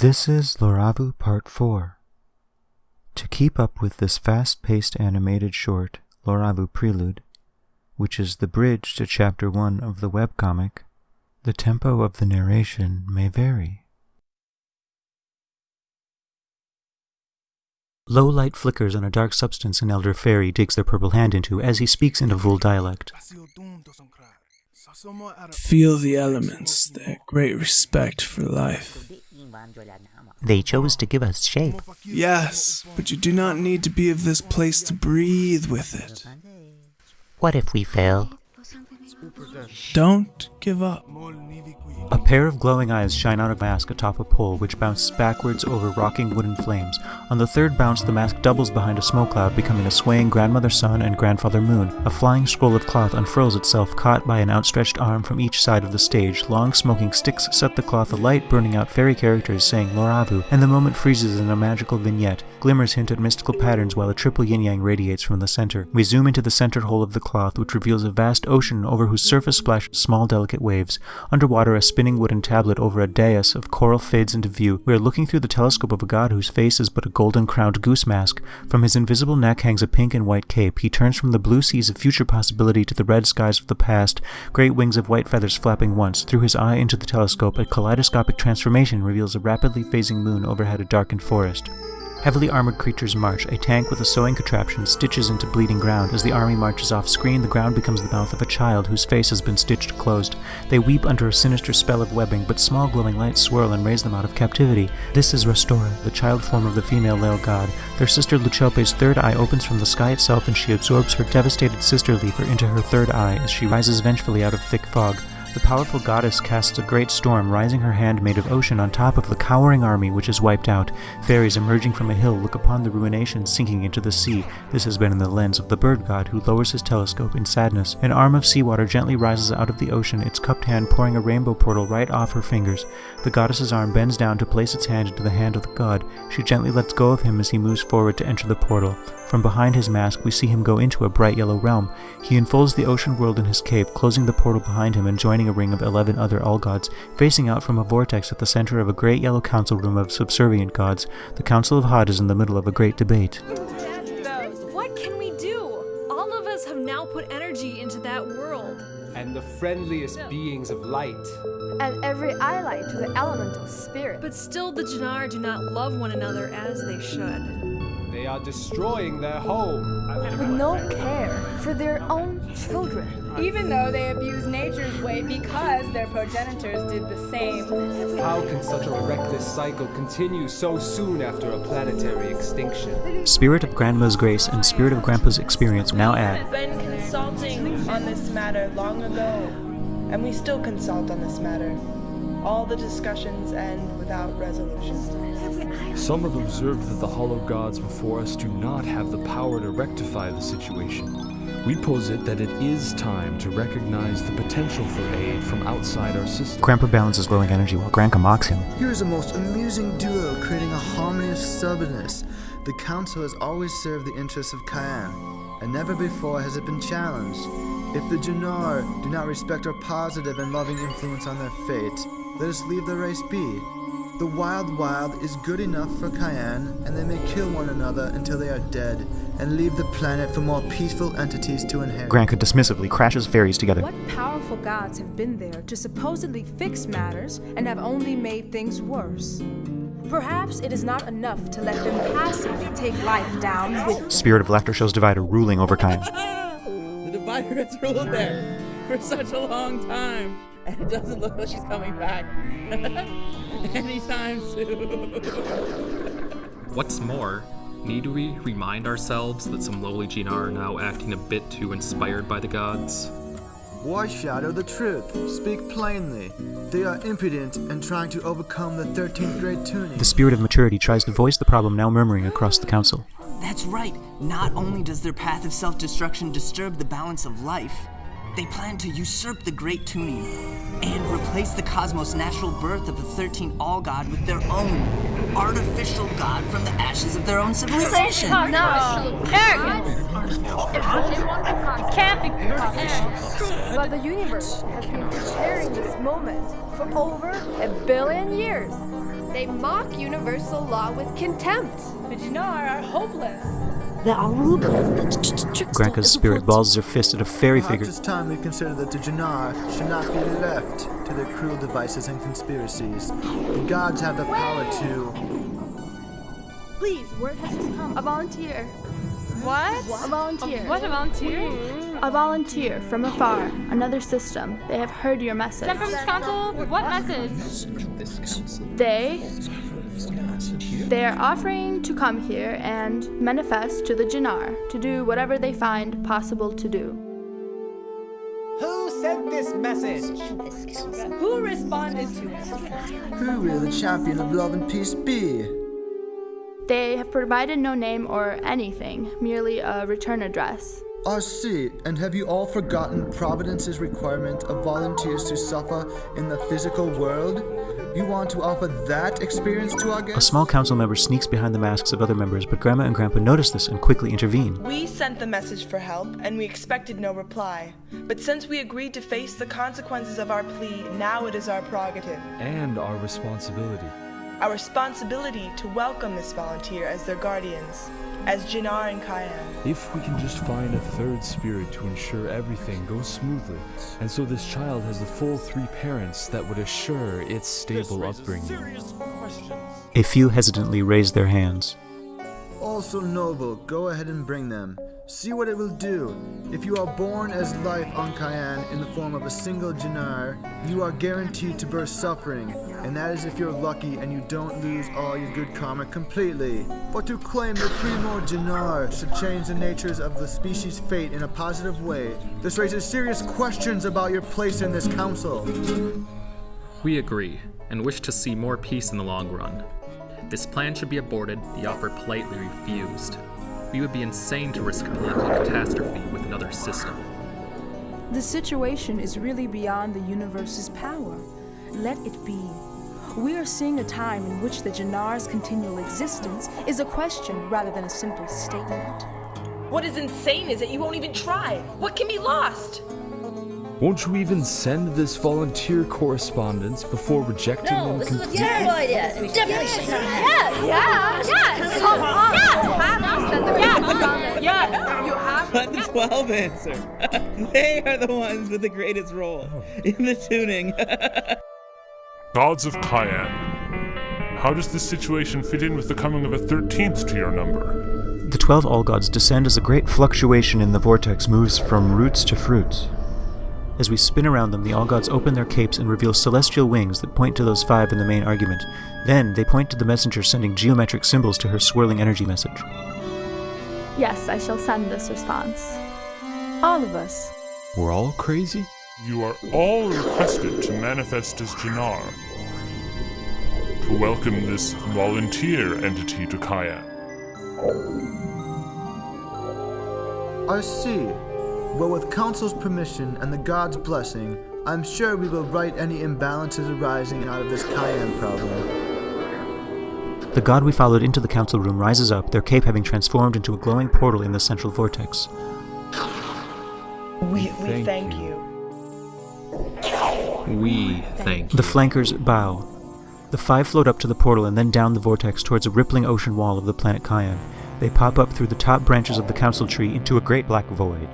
This is Loravu Part 4. To keep up with this fast paced animated short, Loravu Prelude, which is the bridge to Chapter 1 of the webcomic, the tempo of the narration may vary. Low light flickers on a dark substance an elder fairy digs their purple hand into as he speaks in a Vul dialect. Feel the elements, their great respect for life. They chose to give us shape. Yes, but you do not need to be of this place to breathe with it. What if we fail? Don't give up. A pair of glowing eyes shine out of a mask atop a pole which bounces backwards over rocking wooden flames. On the third bounce, the mask doubles behind a smoke cloud, becoming a swaying grandmother sun and grandfather moon. A flying scroll of cloth unfurls itself, caught by an outstretched arm from each side of the stage. Long smoking sticks set the cloth alight, burning out fairy characters saying Loravu, and the moment freezes in a magical vignette. Glimmers hint at mystical patterns while a triple yin yang radiates from the center. We zoom into the centered hole of the cloth, which reveals a vast ocean over whose surface splash small delicate waves. Underwater, a spinning wooden tablet over a dais of coral fades into view. We are looking through the telescope of a god whose face is but a golden crowned goose mask. From his invisible neck hangs a pink and white cape. He turns from the blue seas of future possibility to the red skies of the past, great wings of white feathers flapping once. Through his eye into the telescope, a kaleidoscopic transformation reveals a rapidly phasing moon overhead a darkened forest. Heavily armored creatures march. A tank with a sewing contraption stitches into bleeding ground. As the army marches off screen, the ground becomes the mouth of a child whose face has been stitched closed. They weep under a sinister spell of webbing, but small glowing lights swirl and raise them out of captivity. This is Restora, the child form of the female Lel god. Their sister Luchope's third eye opens from the sky itself and she absorbs her devastated sister Leafer into her third eye as she rises vengefully out of thick fog. The powerful goddess casts a great storm, rising her hand made of ocean on top of the cowering army which is wiped out. Fairies emerging from a hill look upon the ruination sinking into the sea. This has been in the lens of the bird god, who lowers his telescope in sadness. An arm of seawater gently rises out of the ocean, its cupped hand pouring a rainbow portal right off her fingers. The goddess's arm bends down to place its hand into the hand of the god. She gently lets go of him as he moves forward to enter the portal. From behind his mask, we see him go into a bright yellow realm. He enfolds the ocean world in his cape, closing the portal behind him and joining a ring of eleven other all gods, facing out from a vortex at the center of a great yellow council room of subservient gods. The Council of Hod is in the middle of a great debate. What can we do? All of us have now put energy into that world. and the friendliest beings of light. and every ally to the elemental spirit. But still, the Jannar do not love one another as they should. They are destroying their home. with no care for their own children. Even though they abuse nature's way because their progenitors did the same. How can such a reckless cycle continue so soon after a planetary extinction? Spirit of Grandma's Grace and Spirit of Grandpa's Experience now add. We've been consulting on this matter long ago, and we still consult on this matter. All the discussions end without resolution. Some have observed that the hollow gods before us do not have the power to rectify the situation. We posit that it is time to recognize the potential for aid from outside our system. Grandpa balances glowing energy while Granka mocks him. Here's a most amusing duo creating a harmony of stubbornness. The council has always served the interests of Cayenne, and never before has it been challenged. If the Jannar do not respect our positive and loving influence on their fate, let us leave the race be. The Wild Wild is good enough for Cayenne, and they may kill one another until they are dead, and leave the planet for more peaceful entities to inherit. Granka dismissively crashes fairies together. What powerful gods have been there to supposedly fix matters and have only made things worse? Perhaps it is not enough to let them passively take life down with Spirit of Laughter shows Divider ruling over Kyan. The divider has ruled there for such a long time, and it doesn't look like she's coming back anytime soon. What's more, need we remind ourselves that some lowly Jinar are now acting a bit too inspired by the gods? Why shadow the truth? Speak plainly. They are impudent and trying to overcome the 13th grade tuning. The Spirit of Maturity tries to voice the problem now murmuring across the council. That's right. Not only does their path of self destruction disturb the balance of life, they plan to usurp the Great Tuning and replace the cosmos' natural birth of the 13 All God with their own artificial God from the ashes of their own civilization. No, arrogance. It can't be possible. But the universe has been preparing this moment for over a billion years. They mock universal law with contempt. The Jannar are hopeless. The Aruba. Granka's spirit balls her fist at a fairy Perhaps figure. it's time we consider that the Jannar should not be left to their cruel devices and conspiracies. The gods have the power to. Please, word has just come. A volunteer. What? A volunteer. What, a volunteer? A volunteer from afar, another system. They have heard your message. Sent from this council? What message? They. They are offering to come here and manifest to the Jannar to do whatever they find possible to do. Who sent this message? Who responded to it? Who will the champion of love and peace be? They have provided no name or anything, merely a return address. I see. And have you all forgotten Providence's requirement of volunteers to suffer in the physical world? You want to offer that experience to our guests? A small council member sneaks behind the masks of other members, but Grandma and Grandpa notice this and quickly intervene. We sent the message for help, and we expected no reply. But since we agreed to face the consequences of our plea, now it is our prerogative. And our responsibility. Our responsibility to welcome this volunteer as their guardians, as Jannar and Kyan. If we can just find a third spirit to ensure everything goes smoothly, and so this child has the full three parents that would assure its stable upbringing. A few hesitantly raise their hands. Also noble, go ahead and bring them. See what it will do. If you are born as life on Cayenne in the form of a single Jannar, you are guaranteed to burst suffering, and that is if you're lucky and you don't lose all your good karma completely. But to claim the Primo Jannar should change the natures of the species' fate in a positive way, this raises serious questions about your place in this council. We agree, and wish to see more peace in the long run. This plan should be aborted, the offer politely refused. We would be insane to risk a political catastrophe with another system. The situation is really beyond the universe's power. Let it be. We are seeing a time in which the Jannar's continual existence is a question rather than a simple statement. What is insane is that you won't even try. What can be lost? Won't you even send this volunteer correspondence before rejecting No, them this is a terrible idea. We definitely should not. Yes! Yes! Yes! Come on! You have to send the correspondence. Yes! You have Let the 12 answer. they are the ones with the greatest role oh. in the tuning. Gods of Cayenne. How does this situation fit in with the coming of a 13th to your number? The twelve all gods descend as a great fluctuation in the vortex moves from roots to fruits. As we spin around them, the all gods open their capes and reveal celestial wings that point to those five in the main argument. Then they point to the messenger sending geometric symbols to her swirling energy message. Yes, I shall send this response. All of us. We're all crazy? You are all requested to manifest as Jannar. To welcome this volunteer entity to Cayenne. I see. Well, with Council's permission and the God's blessing, I'm sure we will right any imbalances arising out of this Cayenne problem. The god we followed into the council room rises up, their cape having transformed into a glowing portal in the central vortex. We, we thank thank you. We thank you. The flankers bow. The five float up to the portal and then down the vortex towards a rippling ocean wall of the planet Cayenne. They pop up through the top branches of the council tree into a great black void.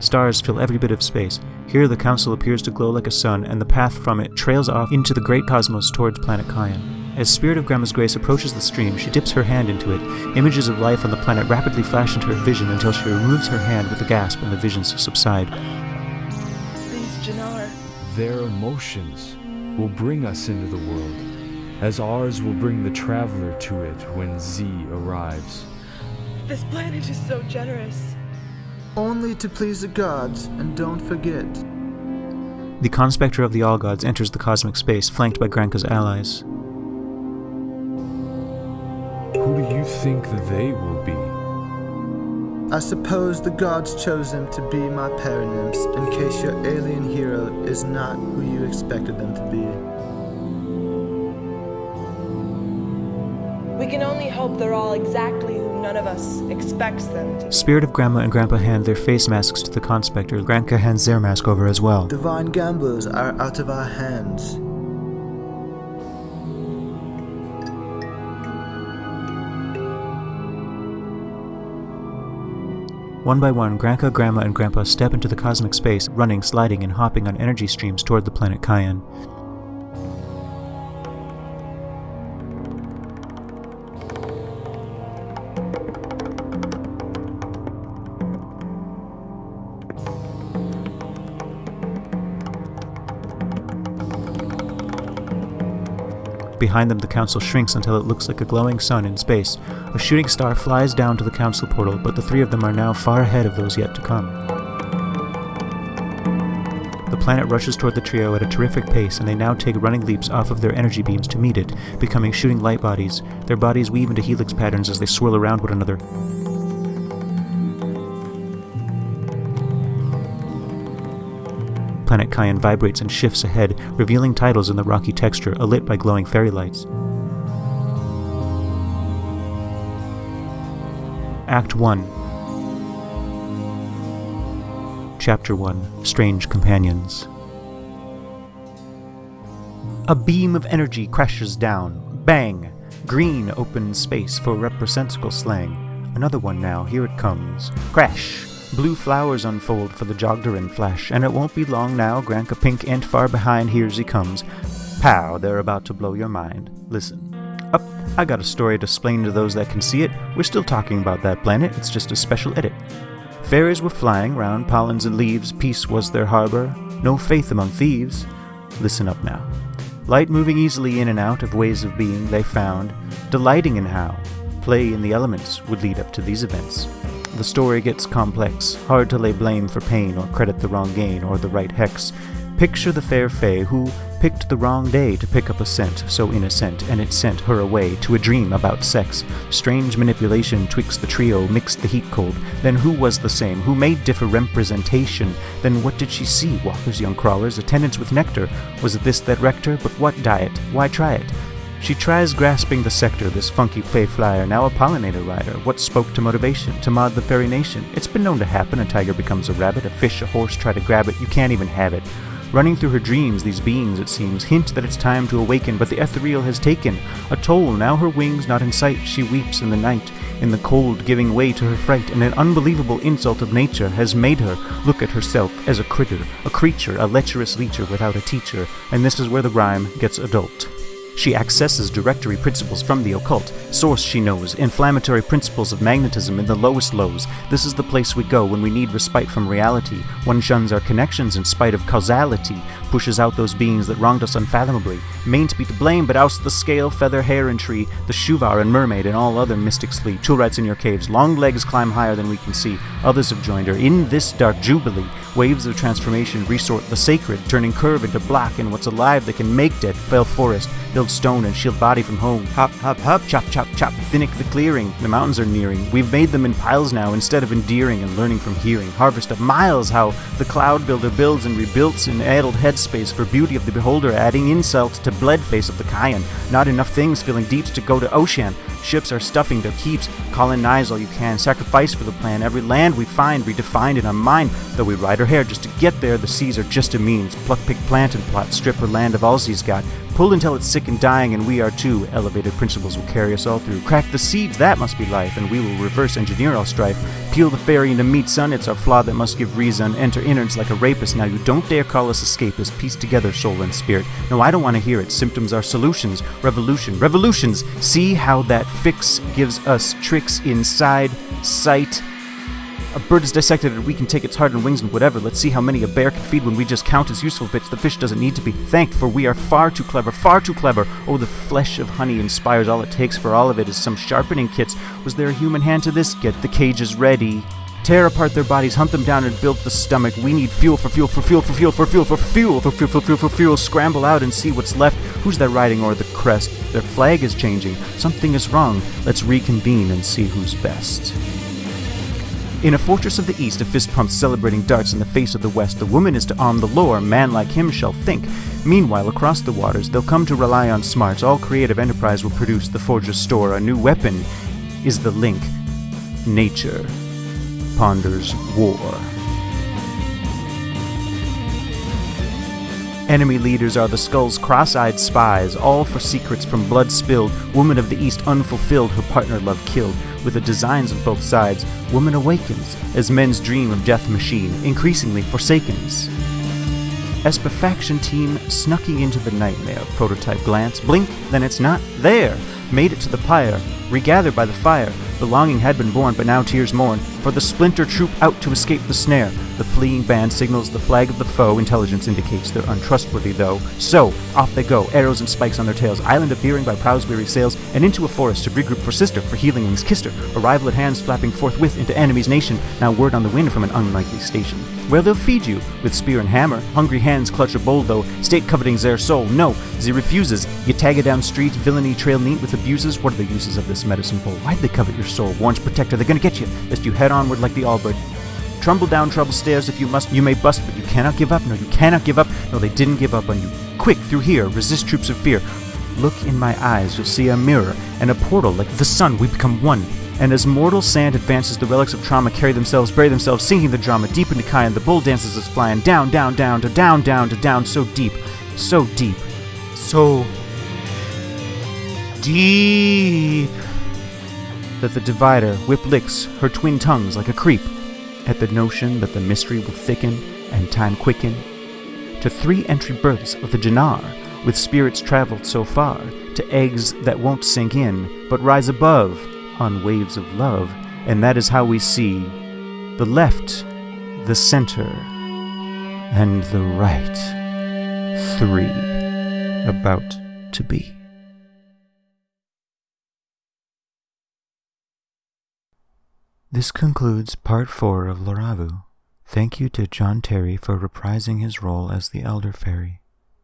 Stars fill every bit of space. Here the council appears to glow like a sun, and the path from it trails off into the great cosmos towards planet Cayenne. As Spirit of Grandma's Grace approaches the stream, she dips her hand into it. Images of life on the planet rapidly flash into her vision until she removes her hand with a gasp and the visions subside. These Jannar. Their emotions will bring us into the world, as ours will bring the traveler to it when Z arrives. This planet is so generous. Only to please the gods, and don't forget. The conspector of the All Gods enters the cosmic space, flanked by Granka's allies. Who do you think they will be? I suppose the gods chose them to be my paranymphs in case your alien hero is not who you expected them to be. We can only hope they're all exactly who none of us expects them to. Spirit of Grandma and Grandpa hand their face masks to the conspector. Grandpa hands their mask over as well. Divine gamblers are out of our hands. One by one, Grandpa, Grandma, and Grandpa step into the cosmic space, running, sliding, and hopping on energy streams toward the planet Cayenne. Behind them, the council shrinks until it looks like a glowing sun in space. A shooting star flies down to the council portal, but the three of them are now far ahead of those yet to come. The planet rushes toward the trio at a terrific pace, and they now take running leaps off of their energy beams to meet it, becoming shooting light bodies. Their bodies weave into helix patterns as they swirl around one another. Planet Cayenne vibrates and shifts ahead, revealing titles in the rocky texture, alit by glowing fairy lights. Act 1 Chapter 1 Strange Companions A beam of energy crashes down. Bang! Green opens space for representacle slang. Another one now, here it comes. Crash! Blue flowers unfold for the Jogdarin flash, and it won't be long now, Granka Pink ain't far behind, here's he comes. Pow, they're about to blow your mind. Listen. Up, I got a story to explain to those that can see it. We're still talking about that planet, it's just a special edit. Fairies were flying round pollens and leaves, peace was their harbor, no faith among thieves. Listen up now. Light moving easily in and out of ways of being they found, delighting in how play in the elements would lead up to these events. The story gets complex, hard to lay blame for pain or credit the wrong gain or the right hex. Picture the fair Fay who picked the wrong day to pick up a scent so innocent, and it sent her away to a dream about sex. Strange manipulation twixt the trio mixed the heat cold. Then who was the same? Who made different representation? Then what did she see? Walkers, young crawlers, attendants with nectar. Was it this that wrecked her? But what diet? Why try it? She tries grasping the sector, this funky fey flyer, now a pollinator rider. What spoke to motivation? To mod the fairy nation? It's been known to happen. A tiger becomes a rabbit, a fish, a horse try to grab it. You can't even have it. Running through her dreams, these beings, it seems, hint that it's time to awaken, but the ethereal has taken a toll. Now her wings not in sight, she weeps in the night, in the cold, giving way to her fright, and an unbelievable insult of nature has made her look at herself as a critter, a creature, a lecherous leecher without a teacher, and this is where the rhyme gets adult. She accesses directory principles from the occult. Source she knows, inflammatory principles of magnetism in the lowest lows. This is the place we go when we need respite from reality. One shuns our connections in spite of causality, pushes out those beings that wronged us unfathomably. Main to be to blame, but oust the scale, feather, hair, and tree, the shuvar and mermaid, and all other mystics flee. Toolrights in your caves, long legs climb higher than we can see. Others have joined her. In this dark jubilee, waves of transformation resort the sacred, turning curve into black, and what's alive that can make dead, fell forest, build stone and shield body from home. Hop, hop, hop, chop, chop, chop, thinnick the clearing. The mountains are nearing. We've made them in piles now instead of endearing and learning from hearing. Harvest of miles, how the cloud builder builds and rebuilds an addled headspace for beauty of the beholder, adding insult to bled face of the Cayenne. Not enough things filling deeps to go to ocean. Ships are stuffing their keeps. Colonize all you can. Sacrifice for the plan. Every land we find redefined in our mind. Though we ride our hair just to get there, the seas are just a means. Pluck, pick, plant, and plot. Strip her land of all she's got. Pull until it's sick and dying, and we are too. Elevated principles will carry us all through. Crack the seeds, that must be life, and we will reverse engineer all strife. Peel the fairy into meat, son, it's our flaw that must give reason. Enter innards like a rapist. Now you don't dare call us escapists. Piece together soul and spirit. No, I don't want to hear it. Symptoms are solutions. Revolution. Revolutions! See how that fix gives us tricks inside sight. A bird is dissected and we can take its heart and wings and whatever. Let's see how many a bear can feed when we just count as useful bits. The fish doesn't need to be thanked, for we are far too clever, far too clever. Oh, the flesh of honey inspires. All it takes for all of it is some sharpening kits. Was there a human hand to this? Get the cages ready. Tear apart their bodies, hunt them down, and build the stomach. We need fuel for fuel for fuel for fuel for fuel for fuel for fuel for fuel for fuel. Scramble out and see what's left. Who's that riding o'er the crest? Their flag is changing. Something is wrong. Let's reconvene and see who's best. In a fortress of the east, a fist pumps celebrating darts in the face of the west. The woman is to arm the lore, man like him shall think. Meanwhile, across the waters, they'll come to rely on smarts. All creative enterprise will produce the forger's store. A new weapon is the link. Nature ponders war. Enemy leaders are the skull's cross eyed spies, all for secrets from blood spilled. Woman of the East unfulfilled, her partner love killed. With the designs of both sides, woman awakens as men's dream of death machine increasingly forsakens. Espefaction team snucking into the nightmare. Prototype glance, blink, then it's not there. Made it to the pyre, regathered by the fire. The longing had been born, but now tears mourn. For the splinter troop out to escape the snare. The fleeing band signals the flag of the foe. Intelligence indicates they're untrustworthy, though. So, off they go, arrows and spikes on their tails. Island appearing by prow's weary sails, and into a forest to regroup for sister, for healing wings kissed her. Arrival at hands flapping forthwith into enemy's nation. Now word on the wind from an unlikely station. Where they'll feed you with spear and hammer. Hungry hands clutch a bowl, though. State covetings their soul. No, ze refuses. You tag it down street, villainy trail neat with abuses. What are the uses of this medicine bowl? Why'd they covet your soul? Warren's protector, they're gonna get you, lest you head onward like the Albert. Trumble down trouble stairs if you must. You may bust, but you cannot give up. No, you cannot give up. No, they didn't give up on you. Quick, through here, resist troops of fear. Look in my eyes, you'll see a mirror and a portal like the sun. We become one. And as mortal sand advances, the relics of trauma carry themselves, bury themselves, sinking the drama deep into Kayan. The bull dances us flying down, down, down, to down, down, to down, so deep, so deep, so deep that the divider whip licks her twin tongues like a creep at the notion that the mystery will thicken and time quicken to three entry berths of the Jannar, with spirits traveled so far to eggs that won't sink in but rise above on waves of love, and that is how we see the left, the center, and the right three about to be. This concludes part 4 of Loravu. Thank you to John Terry for reprising his role as the Elder Fairy.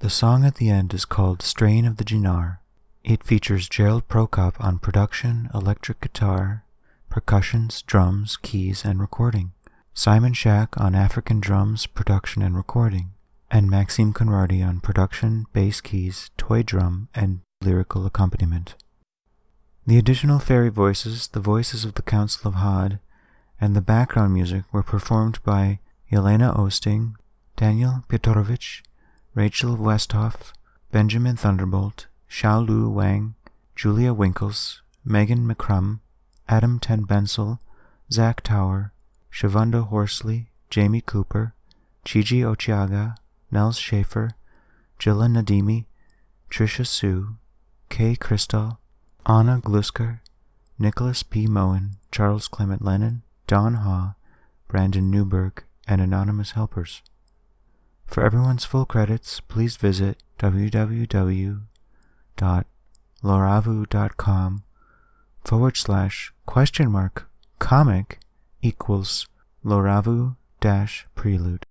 The song at the end is called Strain of the Jinar. It features Gerald Prokop on production, electric guitar, percussions, drums, keys, and recording, Simon Shack on African drums, production, and recording, and Maxime Conradi on production, bass keys, toy drum, and lyrical accompaniment. The additional fairy voices, the voices of the Council of Hod, and the background music were performed by Yelena Osting, Daniel Piotorovich, Rachel Westhoff, Benjamin Thunderbolt, Xiaolu Wang, Julia Winkles, Megan McCrum, Adam Ten Bensel, Zach Tower, Shavunda Horsley, Jamie Cooper, Chiji Ochiaga, Nels Schaefer, Jilla Nadimi, Trisha Sue, Kay Crystal, Anna Glusker, Nicholas P. Moen, Charles Clement Lennon, Don Ha, Brandon Newberg, and anonymous helpers. For everyone's full credits, please visit www.loravu.com forward slash question mark comic equals Loravu dash prelude.